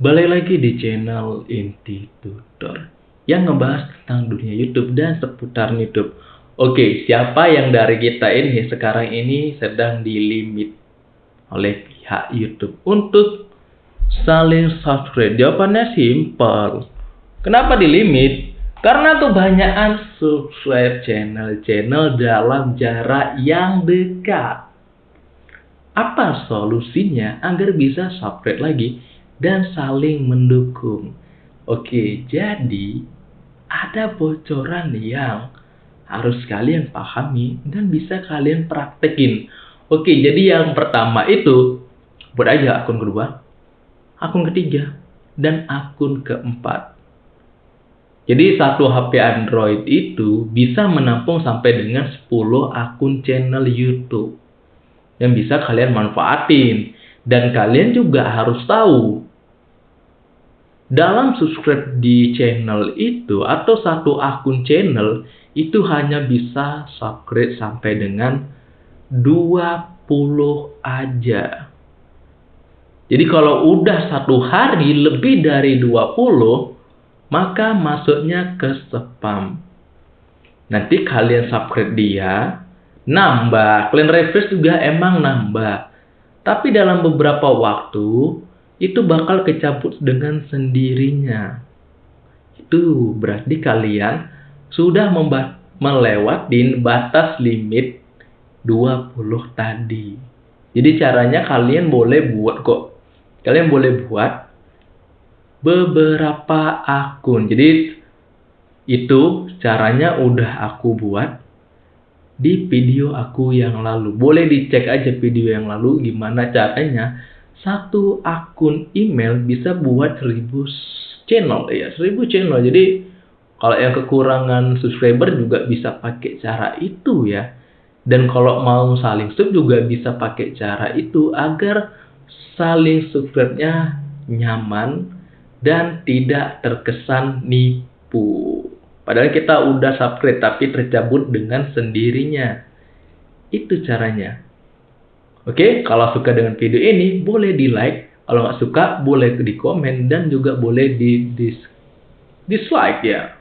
Balik lagi di channel Inti Tutor yang ngebahas tentang dunia YouTube dan seputar YouTube. Oke, siapa yang dari kita ini sekarang ini sedang dilimit oleh pihak YouTube untuk saling subscribe? Jawabannya simpel. Kenapa dilimit? Karena kebanyakan subscribe channel-channel dalam jarak yang dekat. Apa solusinya agar bisa subscribe lagi dan saling mendukung? Oke, jadi ada bocoran yang harus kalian pahami dan bisa kalian praktekin. Oke, jadi yang pertama itu buat aja akun kedua, akun ketiga, dan akun keempat. Jadi satu HP Android itu bisa menampung sampai dengan 10 akun channel YouTube yang bisa kalian manfaatin. Dan kalian juga harus tahu, dalam subscribe di channel itu atau satu akun channel itu hanya bisa subscribe sampai dengan 20 aja. Jadi kalau udah satu hari lebih dari 20, maka masuknya ke spam. Nanti kalian subscribe dia, nambah. Clean refresh juga emang nambah. Tapi dalam beberapa waktu itu bakal kecabut dengan sendirinya. Itu berarti kalian sudah melewati batas limit 20 tadi. Jadi caranya kalian boleh buat kok. Kalian boleh buat beberapa akun. Jadi itu caranya udah aku buat di video aku yang lalu. Boleh dicek aja video yang lalu gimana caranya satu akun email bisa buat seribu channel ya seribu channel. Jadi kalau yang kekurangan subscriber juga bisa pakai cara itu ya. Dan kalau mau saling sub juga bisa pakai cara itu agar saling subscribe-nya nyaman dan tidak terkesan nipu. Padahal kita udah subscribe tapi tercabut dengan sendirinya. Itu caranya. Oke, kalau suka dengan video ini boleh di like. Kalau nggak suka boleh di komen dan juga boleh di dis dislike ya.